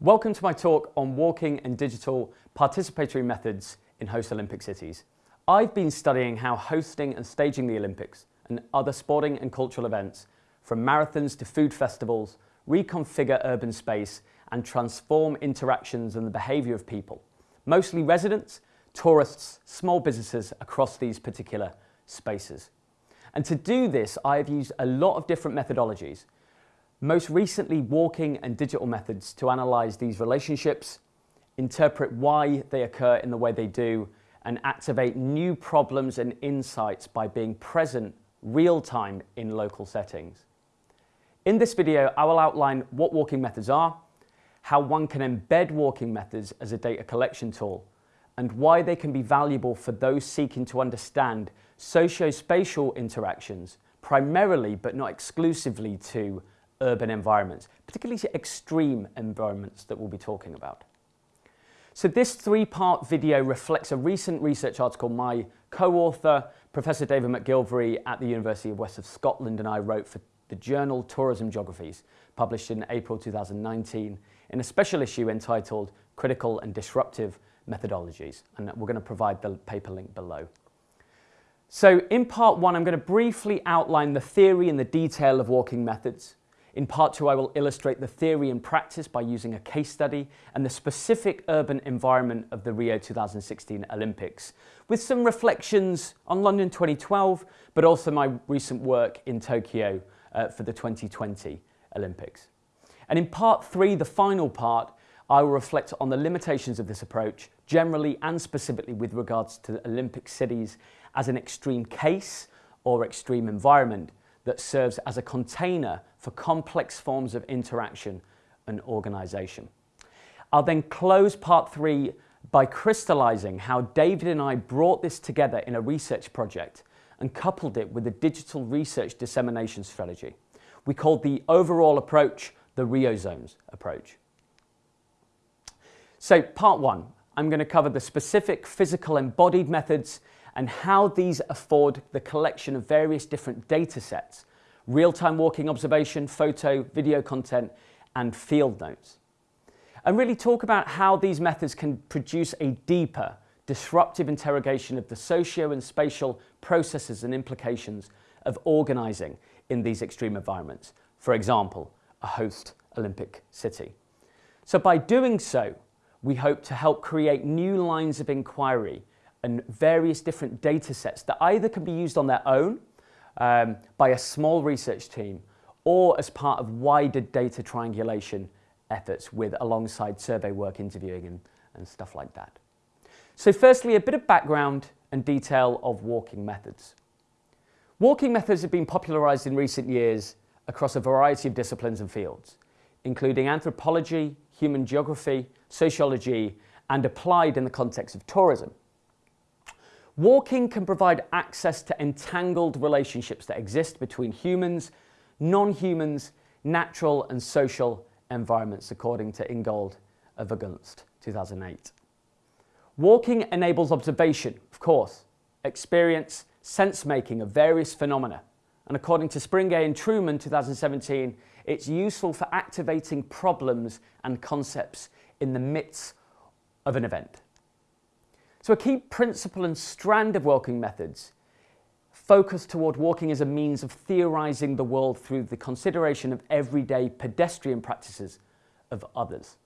Welcome to my talk on walking and digital participatory methods in host Olympic cities. I've been studying how hosting and staging the Olympics and other sporting and cultural events, from marathons to food festivals, reconfigure urban space and transform interactions and the behaviour of people, mostly residents, tourists, small businesses across these particular spaces. And to do this, I have used a lot of different methodologies, most recently walking and digital methods to analyse these relationships, interpret why they occur in the way they do, and activate new problems and insights by being present real time in local settings. In this video, I will outline what walking methods are, how one can embed walking methods as a data collection tool, and why they can be valuable for those seeking to understand socio-spatial interactions, primarily but not exclusively to urban environments, particularly extreme environments that we'll be talking about. So this three-part video reflects a recent research article my co-author, Professor David McGillivray at the University of West of Scotland and I wrote for the journal Tourism Geographies, published in April 2019 in a special issue entitled Critical and Disruptive Methodologies. And we're going to provide the paper link below. So in part one, I'm going to briefly outline the theory and the detail of walking methods. In part two, I will illustrate the theory and practice by using a case study and the specific urban environment of the Rio 2016 Olympics, with some reflections on London 2012, but also my recent work in Tokyo uh, for the 2020 Olympics. And in part three, the final part, I will reflect on the limitations of this approach, generally and specifically with regards to Olympic cities as an extreme case or extreme environment, that serves as a container for complex forms of interaction and organisation. I'll then close part three by crystallising how David and I brought this together in a research project and coupled it with a digital research dissemination strategy. We called the overall approach the Rio Zones approach. So part one, I'm going to cover the specific physical embodied methods and how these afford the collection of various different data sets, real-time walking observation, photo, video content, and field notes. And really talk about how these methods can produce a deeper, disruptive interrogation of the socio and spatial processes and implications of organising in these extreme environments. For example, a host Olympic city. So by doing so, we hope to help create new lines of inquiry and various different data sets that either can be used on their own um, by a small research team or as part of wider data triangulation efforts with alongside survey work, interviewing and, and stuff like that. So firstly, a bit of background and detail of walking methods. Walking methods have been popularized in recent years across a variety of disciplines and fields, including anthropology, human geography, sociology, and applied in the context of tourism. Walking can provide access to entangled relationships that exist between humans, non-humans, natural and social environments, according to Ingold and Vergunst, 2008. Walking enables observation, of course, experience, sense-making of various phenomena. And according to Springgay and Truman, 2017, it's useful for activating problems and concepts in the midst of an event. So a key principle and strand of walking methods focus toward walking as a means of theorizing the world through the consideration of everyday pedestrian practices of others.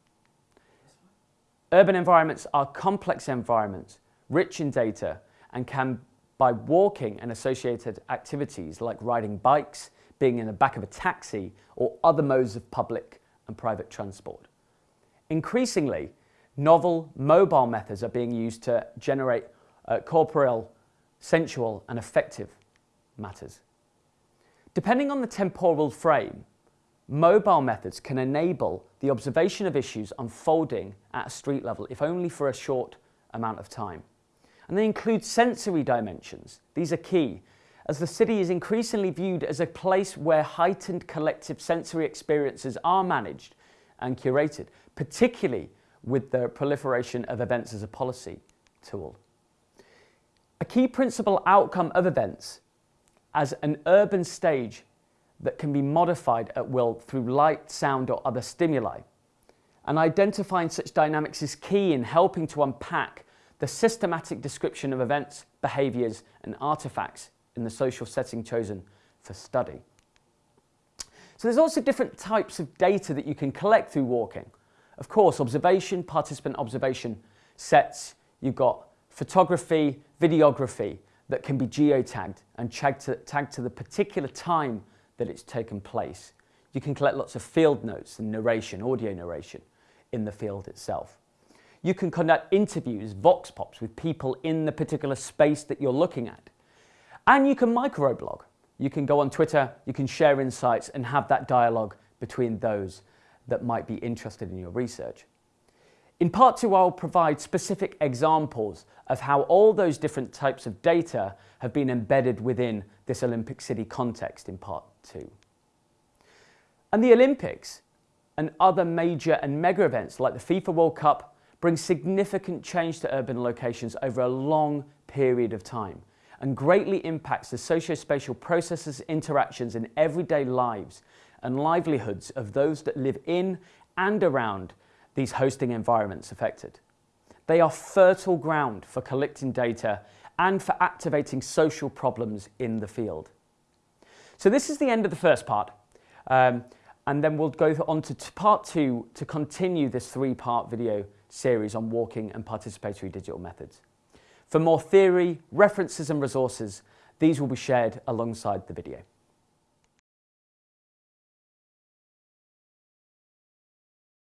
Urban environments are complex environments, rich in data, and can, by walking and associated activities like riding bikes, being in the back of a taxi, or other modes of public and private transport. Increasingly, novel mobile methods are being used to generate uh, corporeal, sensual and affective matters. Depending on the temporal frame, mobile methods can enable the observation of issues unfolding at a street level, if only for a short amount of time. And they include sensory dimensions. These are key, as the city is increasingly viewed as a place where heightened collective sensory experiences are managed and curated, particularly with the proliferation of events as a policy tool. A key principal outcome of events as an urban stage that can be modified at will through light, sound or other stimuli. And identifying such dynamics is key in helping to unpack the systematic description of events, behaviours and artefacts in the social setting chosen for study. So there's also different types of data that you can collect through walking. Of course, observation, participant observation sets, you've got photography, videography that can be geotagged and tagged to, tagged to the particular time that it's taken place. You can collect lots of field notes and narration, audio narration in the field itself. You can conduct interviews, vox pops with people in the particular space that you're looking at. And you can microblog. You can go on Twitter, you can share insights and have that dialogue between those that might be interested in your research. In part two, I'll provide specific examples of how all those different types of data have been embedded within this Olympic City context in part two. And the Olympics and other major and mega events like the FIFA World Cup bring significant change to urban locations over a long period of time and greatly impacts the socio-spatial processes, interactions in everyday lives and livelihoods of those that live in and around these hosting environments affected. They are fertile ground for collecting data and for activating social problems in the field. So this is the end of the first part. Um, and then we'll go on to part two to continue this three-part video series on walking and participatory digital methods. For more theory, references and resources, these will be shared alongside the video.